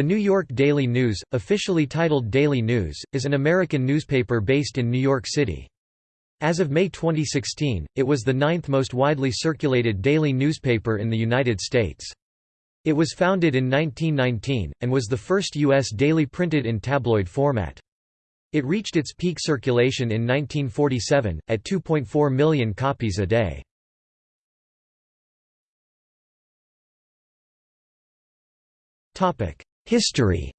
The New York Daily News, officially titled Daily News, is an American newspaper based in New York City. As of May 2016, it was the ninth most widely circulated daily newspaper in the United States. It was founded in 1919, and was the first U.S. daily printed in tabloid format. It reached its peak circulation in 1947, at 2.4 million copies a day. History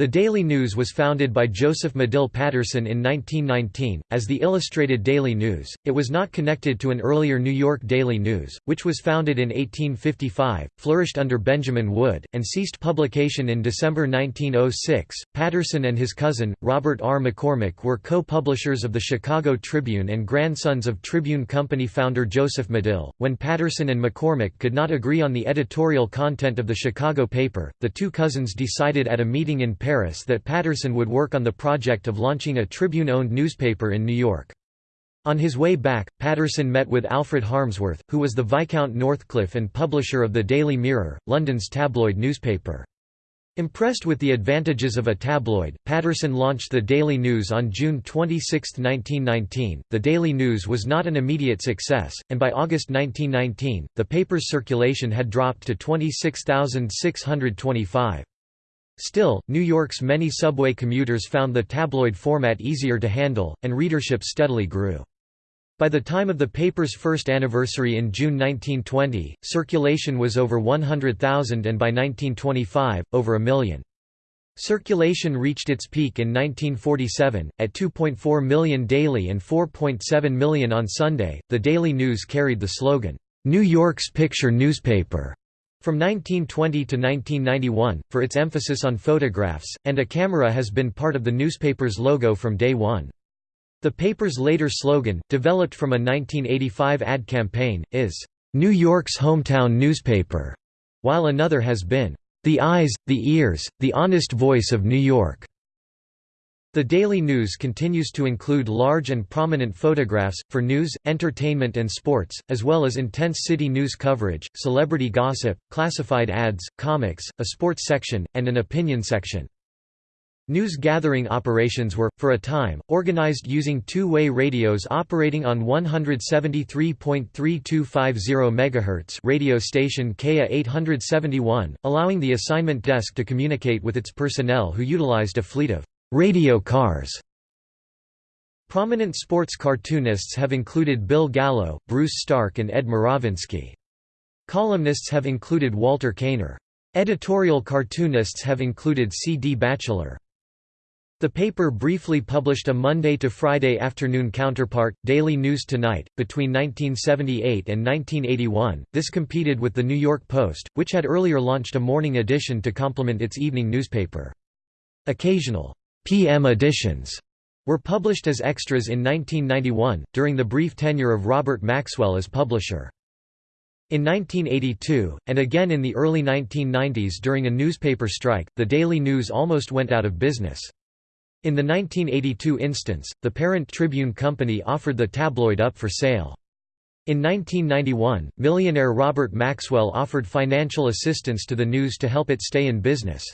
The Daily News was founded by Joseph Medill Patterson in 1919, as the Illustrated Daily News. It was not connected to an earlier New York Daily News, which was founded in 1855, flourished under Benjamin Wood, and ceased publication in December 1906. Patterson and his cousin, Robert R. McCormick, were co publishers of the Chicago Tribune and grandsons of Tribune Company founder Joseph Medill. When Patterson and McCormick could not agree on the editorial content of the Chicago paper, the two cousins decided at a meeting in Paris Paris that Patterson would work on the project of launching a Tribune-owned newspaper in New York. On his way back, Patterson met with Alfred Harmsworth, who was the Viscount Northcliffe and publisher of the Daily Mirror, London's tabloid newspaper. Impressed with the advantages of a tabloid, Patterson launched the Daily News on June 26, 1919. The Daily News was not an immediate success, and by August 1919, the paper's circulation had dropped to 26,625. Still, New York's many subway commuters found the tabloid format easier to handle, and readership steadily grew. By the time of the paper's first anniversary in June 1920, circulation was over 100,000 and by 1925, over a million. Circulation reached its peak in 1947, at 2.4 million daily and 4.7 million on Sunday. The Daily News carried the slogan, New York's Picture Newspaper. From 1920 to 1991, for its emphasis on photographs, and a camera has been part of the newspaper's logo from day one. The paper's later slogan, developed from a 1985 ad campaign, is, "'New York's hometown newspaper'", while another has been, "'The eyes, the ears, the honest voice of New York'". The Daily News continues to include large and prominent photographs, for news, entertainment and sports, as well as intense city news coverage, celebrity gossip, classified ads, comics, a sports section, and an opinion section. News gathering operations were, for a time, organized using two-way radios operating on 173.3250 MHz radio station KA 871, allowing the assignment desk to communicate with its personnel who utilized a fleet of Radio cars Prominent sports cartoonists have included Bill Gallo, Bruce Stark and Ed Murawinski. Columnists have included Walter Koehner. Editorial cartoonists have included C. D. Batchelor. The paper briefly published a Monday to Friday afternoon counterpart, Daily News Tonight, between 1978 and 1981. This competed with the New York Post, which had earlier launched a morning edition to complement its evening newspaper. Occasional PM editions were published as extras in 1991, during the brief tenure of Robert Maxwell as publisher. In 1982, and again in the early 1990s during a newspaper strike, the Daily News almost went out of business. In the 1982 instance, the parent Tribune Company offered the tabloid up for sale. In 1991, millionaire Robert Maxwell offered financial assistance to the news to help it stay in business.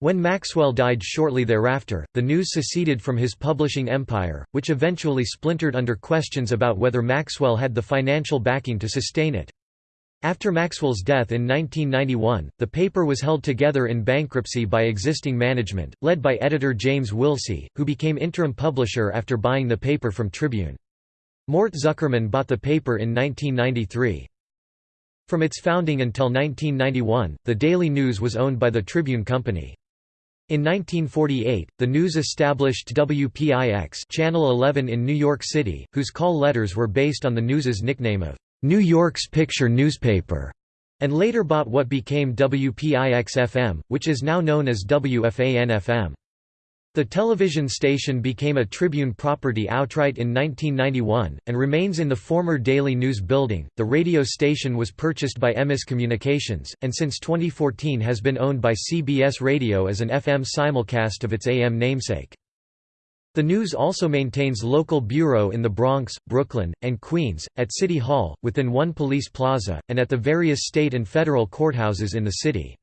When Maxwell died shortly thereafter, the news seceded from his publishing empire, which eventually splintered under questions about whether Maxwell had the financial backing to sustain it. After Maxwell's death in 1991, the paper was held together in bankruptcy by existing management, led by editor James Willse, who became interim publisher after buying the paper from Tribune. Mort Zuckerman bought the paper in 1993. From its founding until 1991, the Daily News was owned by the Tribune Company. In 1948, the news established WPIX Channel 11 in New York City, whose call letters were based on the news's nickname of New York's Picture Newspaper, and later bought what became WPIX-FM, which is now known as WFAN-FM. The television station became a Tribune property outright in 1991, and remains in the former Daily News building. The radio station was purchased by Emmis Communications, and since 2014 has been owned by CBS Radio as an FM simulcast of its AM namesake. The News also maintains local bureau in the Bronx, Brooklyn, and Queens, at City Hall, within one police plaza, and at the various state and federal courthouses in the city.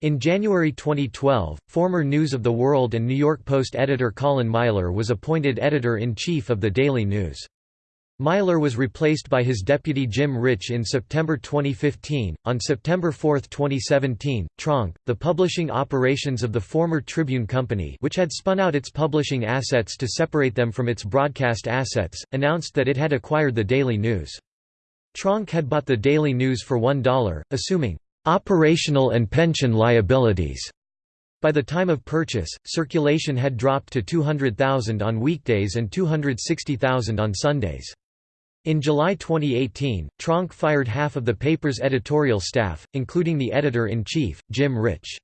In January 2012, former News of the World and New York Post editor Colin Myler was appointed editor-in-chief of the Daily News. Myler was replaced by his deputy Jim Rich in September 2015. On September 4, 2017, Tronc, the publishing operations of the former Tribune Company, which had spun out its publishing assets to separate them from its broadcast assets, announced that it had acquired the Daily News. Tronc had bought the Daily News for $1, assuming operational and pension liabilities. By the time of purchase, circulation had dropped to 200,000 on weekdays and 260,000 on Sundays. In July 2018, Tronc fired half of the paper's editorial staff, including the editor-in-chief, Jim Rich.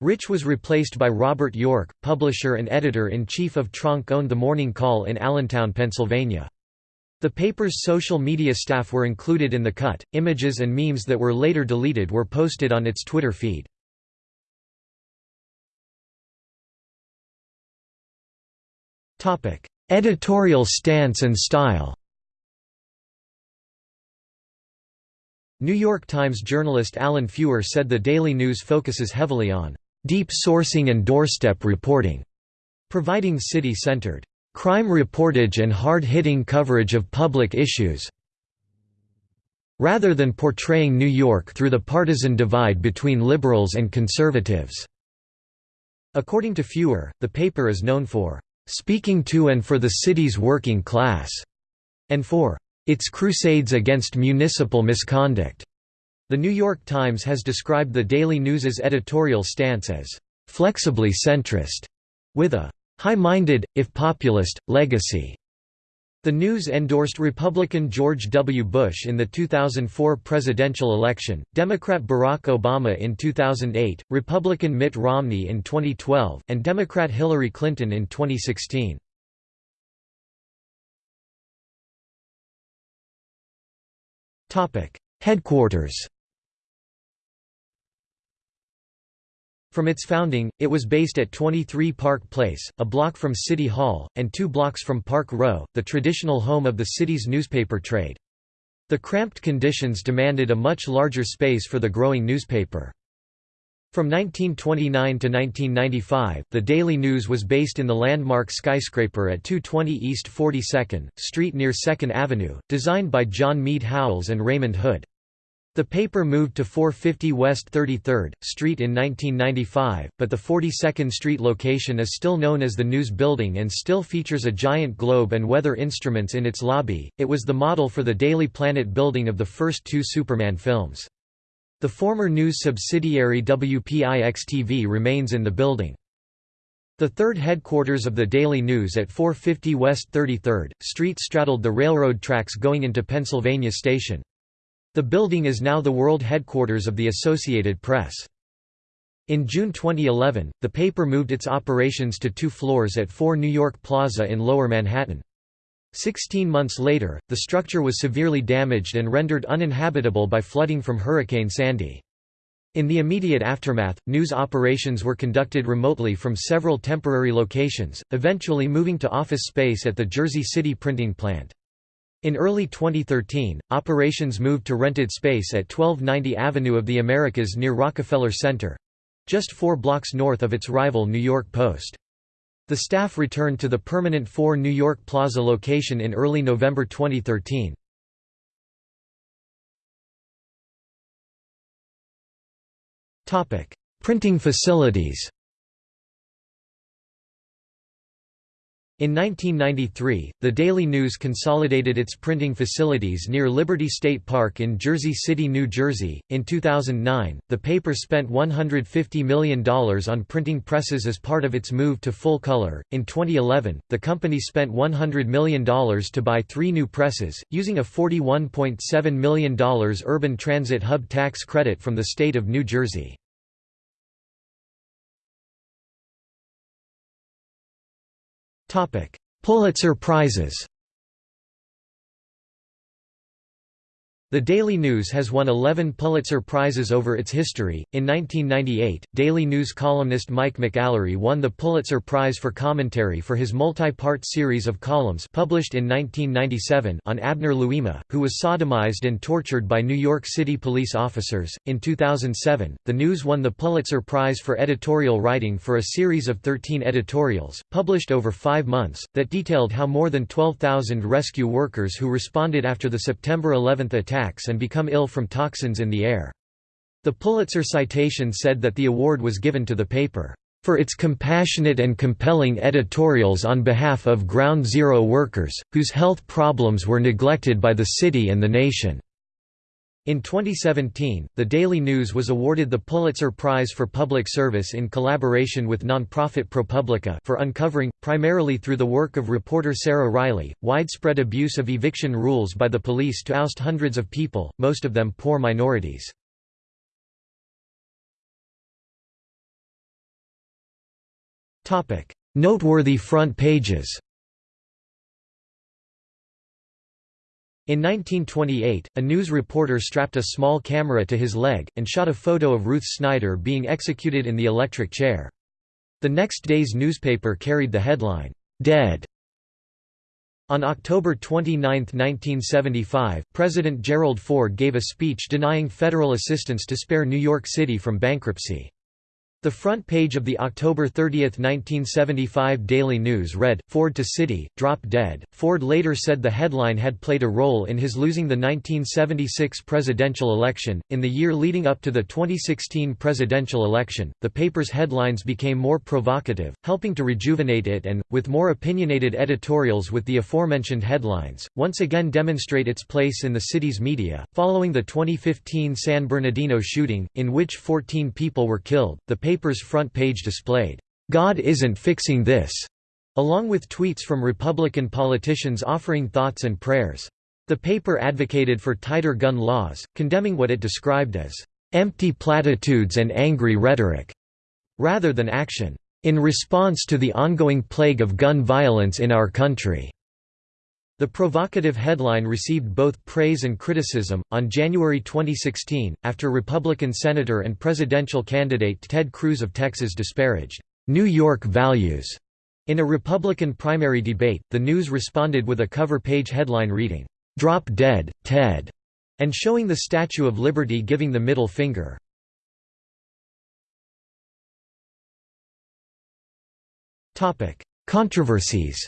Rich was replaced by Robert York, publisher and editor-in-chief of Tronc owned The Morning Call in Allentown, Pennsylvania. The paper's social media staff were included in the cut. Images and memes that were later deleted were posted on its Twitter feed. Topic: Editorial stance and style. New York Times journalist Alan Feuer said the Daily News focuses heavily on deep sourcing and doorstep reporting, providing city-centered crime reportage and hard-hitting coverage of public issues rather than portraying New York through the partisan divide between liberals and conservatives." According to Feuer, the paper is known for "...speaking to and for the city's working class", and for its crusades against municipal misconduct. The New York Times has described the Daily News's editorial stance as flexibly centrist, with a high-minded, if populist, legacy. The News endorsed Republican George W. Bush in the 2004 presidential election, Democrat Barack Obama in 2008, Republican Mitt Romney in 2012, and Democrat Hillary Clinton in 2016. Headquarters From its founding, it was based at 23 Park Place, a block from City Hall, and two blocks from Park Row, the traditional home of the city's newspaper trade. The cramped conditions demanded a much larger space for the growing newspaper. From 1929 to 1995, the Daily News was based in the landmark skyscraper at 220 East 42nd Street near 2nd Avenue, designed by John Mead Howells and Raymond Hood. The paper moved to 450 West 33rd Street in 1995, but the 42nd Street location is still known as the News Building and still features a giant globe and weather instruments in its lobby. It was the model for the Daily Planet building of the first two Superman films. The former news subsidiary WPIX-TV remains in the building. The third headquarters of the Daily News at 450 West 33rd Street straddled the railroad tracks going into Pennsylvania Station. The building is now the world headquarters of the Associated Press. In June 2011, the paper moved its operations to two floors at 4 New York Plaza in Lower Manhattan. Sixteen months later, the structure was severely damaged and rendered uninhabitable by flooding from Hurricane Sandy. In the immediate aftermath, news operations were conducted remotely from several temporary locations, eventually moving to office space at the Jersey City printing plant. In early 2013, operations moved to rented space at 1290 Avenue of the Americas near Rockefeller Center—just four blocks north of its rival New York Post. The staff returned to the permanent 4 New York Plaza location in early November 2013. Printing facilities In 1993, the Daily News consolidated its printing facilities near Liberty State Park in Jersey City, New Jersey. In 2009, the paper spent $150 million on printing presses as part of its move to full color. In 2011, the company spent $100 million to buy three new presses, using a $41.7 million urban transit hub tax credit from the state of New Jersey. Pulitzer Prizes The Daily News has won 11 Pulitzer Prizes over its history. In 1998, Daily News columnist Mike McAlary won the Pulitzer Prize for commentary for his multi-part series of columns published in 1997 on Abner Louima, who was sodomized and tortured by New York City police officers. In 2007, The News won the Pulitzer Prize for editorial writing for a series of 13 editorials, published over 5 months, that detailed how more than 12,000 rescue workers who responded after the September 11 attack attacks and become ill from toxins in the air. The Pulitzer citation said that the award was given to the paper, "...for its compassionate and compelling editorials on behalf of Ground Zero workers, whose health problems were neglected by the city and the nation." In 2017, The Daily News was awarded the Pulitzer Prize for Public Service in collaboration with nonprofit ProPublica for uncovering, primarily through the work of reporter Sarah Ryley, widespread abuse of eviction rules by the police to oust hundreds of people, most of them poor minorities. Noteworthy front pages In 1928, a news reporter strapped a small camera to his leg, and shot a photo of Ruth Snyder being executed in the electric chair. The next day's newspaper carried the headline, "'Dead' On October 29, 1975, President Gerald Ford gave a speech denying federal assistance to spare New York City from bankruptcy. The front page of the October 30, 1975 Daily News read, Ford to City, drop dead. Ford later said the headline had played a role in his losing the 1976 presidential election. In the year leading up to the 2016 presidential election, the paper's headlines became more provocative, helping to rejuvenate it and, with more opinionated editorials with the aforementioned headlines, once again demonstrate its place in the city's media. Following the 2015 San Bernardino shooting, in which 14 people were killed, the paper's front page displayed, "'God isn't fixing this' along with tweets from Republican politicians offering thoughts and prayers. The paper advocated for tighter gun laws, condemning what it described as empty platitudes and angry rhetoric, rather than action, in response to the ongoing plague of gun violence in our country. The provocative headline received both praise and criticism. On January 2016, after Republican Senator and presidential candidate Ted Cruz of Texas disparaged New York values in a Republican primary debate, the news responded with a cover page headline reading, Drop Dead, Ted, and showing the Statue of Liberty giving the middle finger. Controversies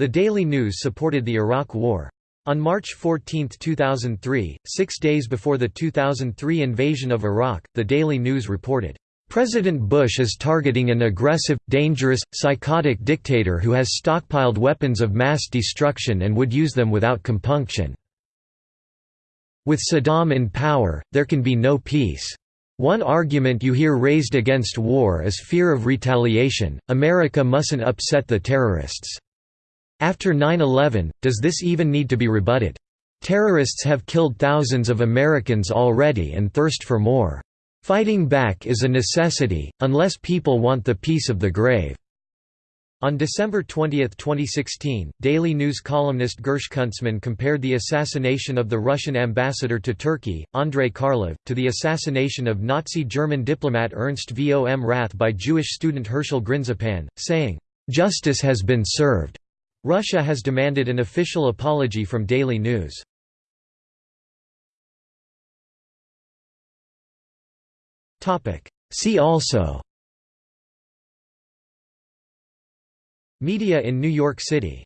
The Daily News supported the Iraq War. On March 14, 2003, six days before the 2003 invasion of Iraq, the Daily News reported, "...President Bush is targeting an aggressive, dangerous, psychotic dictator who has stockpiled weapons of mass destruction and would use them without compunction. With Saddam in power, there can be no peace." One argument you hear raised against war is fear of retaliation, America mustn't upset the terrorists. After 9-11, does this even need to be rebutted? Terrorists have killed thousands of Americans already and thirst for more. Fighting back is a necessity, unless people want the peace of the grave." On December 20, 2016, Daily News columnist Gersh Kuntzman compared the assassination of the Russian ambassador to Turkey, Andrei Karlov, to the assassination of Nazi German diplomat Ernst vom Rath by Jewish student Herschel Grynszpan, saying, "...justice has been served." Russia has demanded an official apology from Daily News. See also. Media in New York City